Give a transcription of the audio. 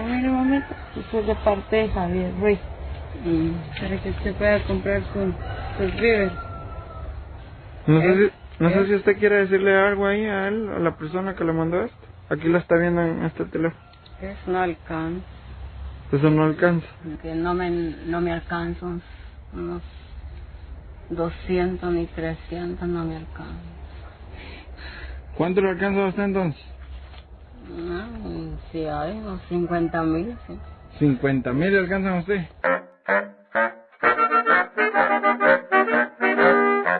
Ah, mire, mamita, esto es de parte de Javier Ruiz. Mm, para que usted pueda comprar su, sus víveres. No sé, ¿Eh? si, no sé ¿Eh? si usted quiere decirle algo ahí a él, a la persona que le mandó esto. Aquí lo está viendo en este teléfono. Es no alcanza. Eso no alcanza. Que no me, no me alcanza unos- unos 200 ni 300, no me alcanza. ¿Cuánto le alcanza a usted entonces? No, si hay unos 50 mil, sí. 50 mil alcanzan a usted.